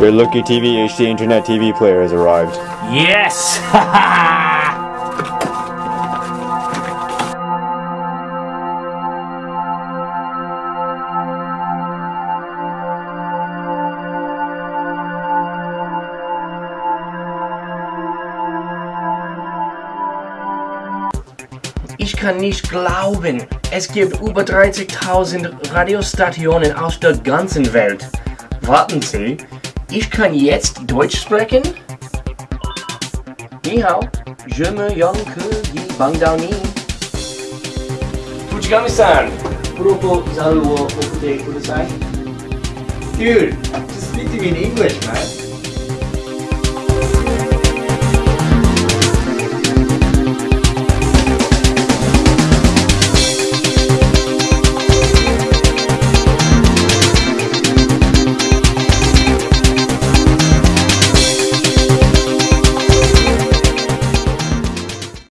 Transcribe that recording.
Your Lucky TV HD Internet TV player has arrived. Yes! Ich kann nicht glauben, es gibt über 30.000 Radiostationen aus der ganzen Welt. Warten Sie, ich kann jetzt Deutsch sprechen? Ni hao, je me yonke yi bangdani. Fujigami-san, Puroko zaru wo okute kudasai. Dude, just speak to me in English, man.